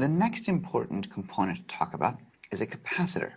the next important component to talk about is a capacitor.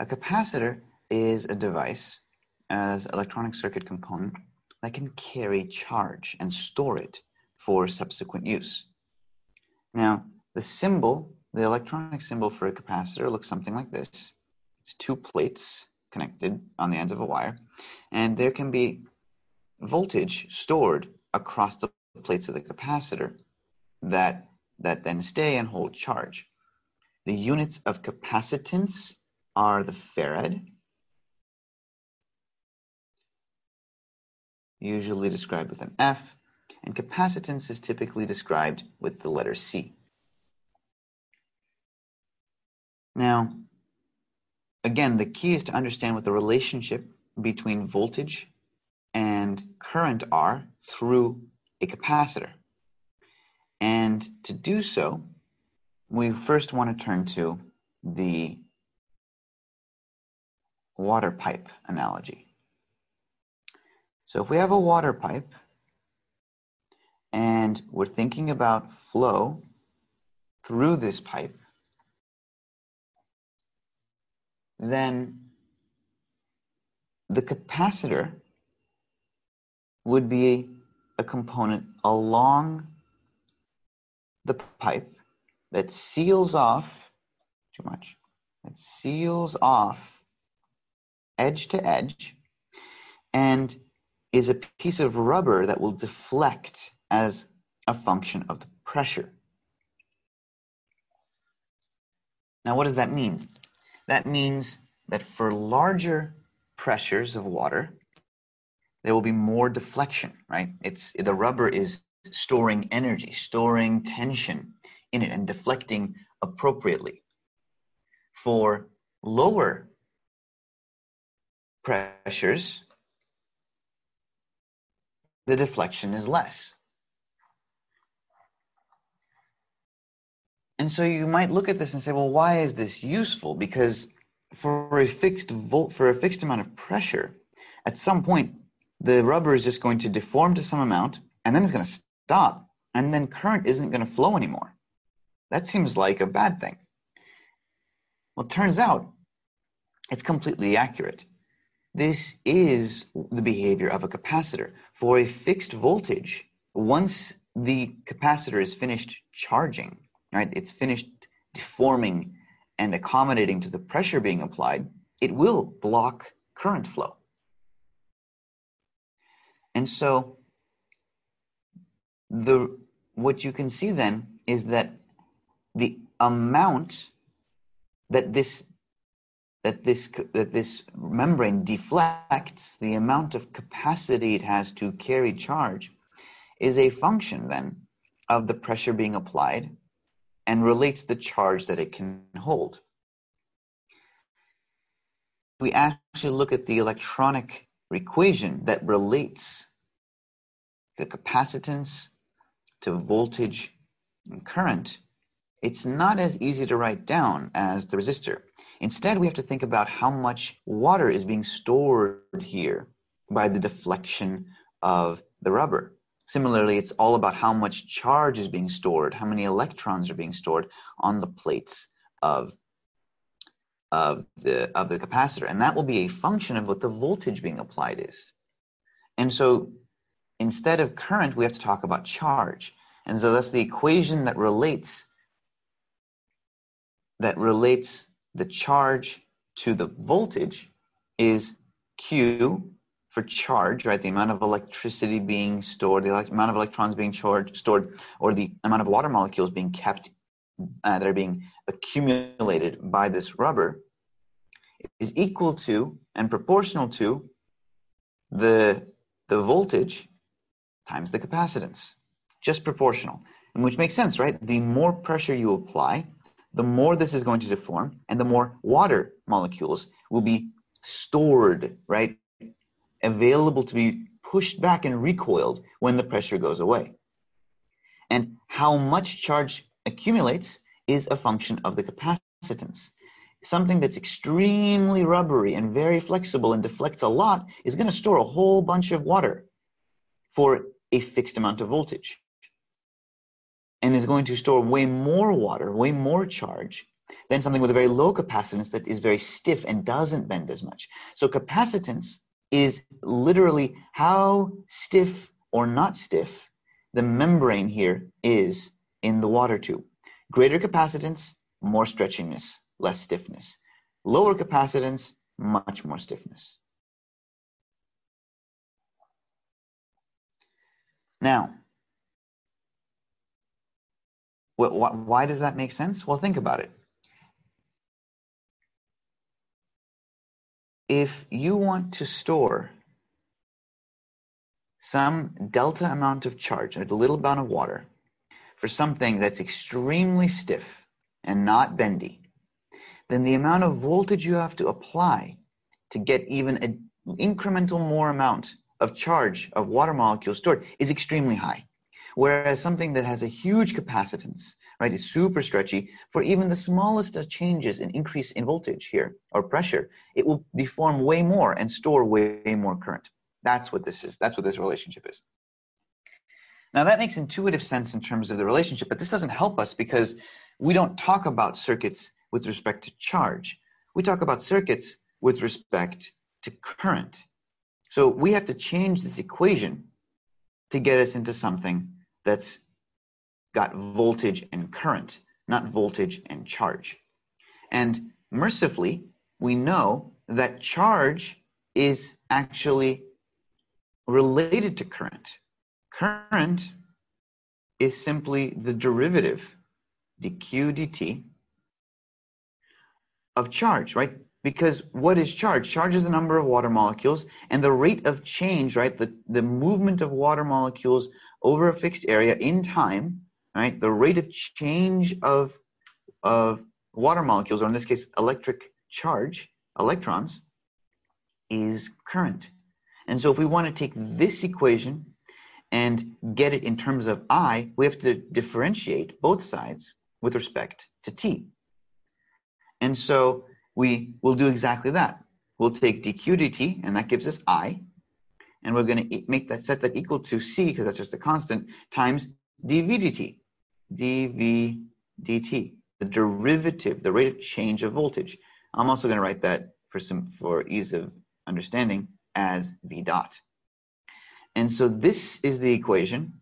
A capacitor is a device as electronic circuit component that can carry charge and store it for subsequent use. Now, the symbol, the electronic symbol for a capacitor looks something like this. It's two plates connected on the ends of a wire, and there can be voltage stored across the plates of the capacitor that, that then stay and hold charge. The units of capacitance are the farad, usually described with an F, and capacitance is typically described with the letter C. Now, again, the key is to understand what the relationship between voltage and current are through a capacitor. And to do so, we first want to turn to the water pipe analogy. So if we have a water pipe and we're thinking about flow through this pipe, then the capacitor would be a component along the pipe that seals off too much that seals off edge to edge and is a piece of rubber that will deflect as a function of the pressure. Now, what does that mean? That means that for larger pressures of water, there will be more deflection, right? It's the rubber is storing energy, storing tension in it and deflecting appropriately. For lower pressures, the deflection is less. And so you might look at this and say, well, why is this useful? Because for a fixed volt, for a fixed amount of pressure, at some point, the rubber is just going to deform to some amount, and then it's going to stop, and then current isn't going to flow anymore. That seems like a bad thing. Well, it turns out it's completely accurate. This is the behavior of a capacitor. For a fixed voltage, once the capacitor is finished charging, right, it's finished deforming and accommodating to the pressure being applied, it will block current flow. And so the what you can see then is that the amount that this that this that this membrane deflects the amount of capacity it has to carry charge is a function then of the pressure being applied and relates the charge that it can hold. We actually look at the electronic equation that relates the capacitance to voltage and current. It's not as easy to write down as the resistor. Instead, we have to think about how much water is being stored here by the deflection of the rubber. Similarly, it's all about how much charge is being stored, how many electrons are being stored on the plates of, of, the, of the capacitor. And that will be a function of what the voltage being applied is. And so instead of current, we have to talk about charge. And so that's the equation that relates that relates the charge to the voltage is Q for charge, right? The amount of electricity being stored, the amount of electrons being charged, stored, or the amount of water molecules being kept uh, that are being accumulated by this rubber is equal to and proportional to the the voltage times the capacitance, just proportional, and which makes sense, right? The more pressure you apply, the more this is going to deform and the more water molecules will be stored, right? Available to be pushed back and recoiled when the pressure goes away. And how much charge accumulates is a function of the capacitance. Something that's extremely rubbery and very flexible and deflects a lot is going to store a whole bunch of water for a fixed amount of voltage. and is going to store way more water, way more charge than something with a very low capacitance that is very stiff and doesn't bend as much. So capacitance is literally how stiff or not stiff the membrane here is in the water tube. Greater capacitance, more stretchiness, less stiffness. Lower capacitance, much more stiffness. Now, why does that make sense? Well, think about it. If you want to store some delta amount of charge, a little amount of water, for something that's extremely stiff and not bendy, then the amount of voltage you have to apply to get even an incremental more amount of charge of water molecules stored is extremely high. Whereas something that has a huge capacitance, right, is super stretchy, for even the smallest of changes in increase in voltage here or pressure, it will deform way more and store way more current. That's what this is. That's what this relationship is. Now that makes intuitive sense in terms of the relationship, but this doesn't help us because we don't talk about circuits with respect to charge. We talk about circuits with respect to current. So we have to change this equation to get us into something that's got voltage and current, not voltage and charge. And mercifully, we know that charge is actually related to current. Current is simply the derivative, dq dt, of charge, right? Because what is charge? Charge is the number of water molecules and the rate of change, right? The, the movement of water molecules over a fixed area in time, right? The rate of change of, of water molecules, or in this case, electric charge, electrons, is current. And so if we want to take this equation and get it in terms of I, we have to differentiate both sides with respect to t. And so we will do exactly that. We'll take dq dt, and that gives us I, and we're going to make that set that equal to c, because that's just a constant, times dv dt, dv dt, the derivative, the rate of change of voltage. I'm also going to write that for some for ease of understanding as V dot. And so this is the equation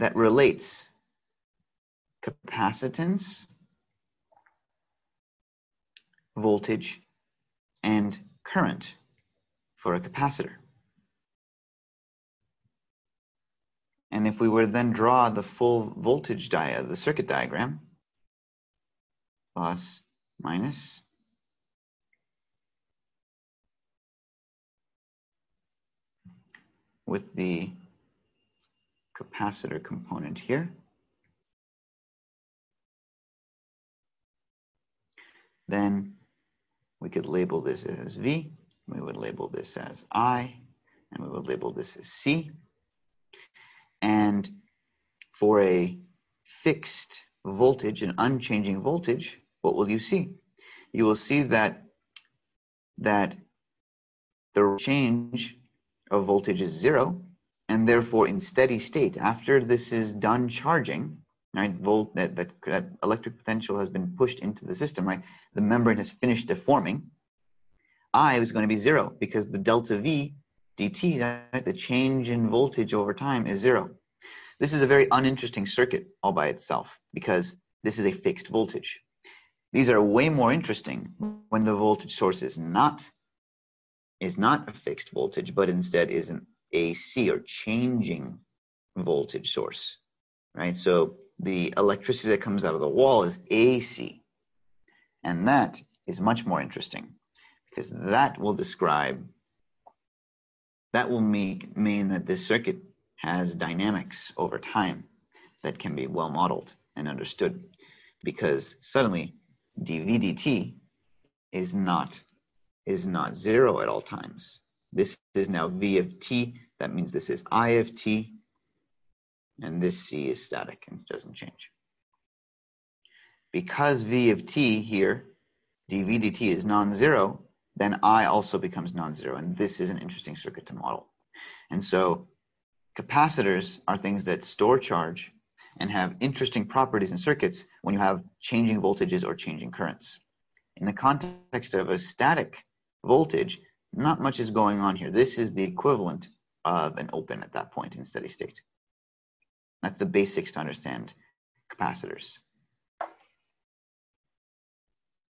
that relates capacitance, voltage, and current for a capacitor. And if we were to then draw the full voltage diagram, the circuit diagram, plus, minus, with the capacitor component here. Then we could label this as V, we would label this as I, and we would label this as C. And for a fixed voltage, an unchanging voltage, what will you see? You will see that that the change of voltage is zero, and therefore in steady state, after this is done charging, right, volt that, that, that electric potential has been pushed into the system, right, the membrane has finished deforming, I is going to be zero because the delta V dt, right, the change in voltage over time is zero. This is a very uninteresting circuit all by itself because this is a fixed voltage. These are way more interesting when the voltage source is not is not a fixed voltage, but instead is an AC or changing voltage source, right? So the electricity that comes out of the wall is AC. And that is much more interesting because that will describe, that will make, mean that this circuit has dynamics over time that can be well modeled and understood because suddenly dv dt is not is not zero at all times. This is now V of t. That means this is I of t. And this C is static and doesn't change. Because V of t here, dV dt is non-zero, then I also becomes non-zero. And this is an interesting circuit to model. And so Capacitors are things that store charge and have interesting properties in circuits when you have changing voltages or changing currents. In the context of a static voltage, not much is going on here. This is the equivalent of an open at that point in steady state. That's the basics to understand capacitors.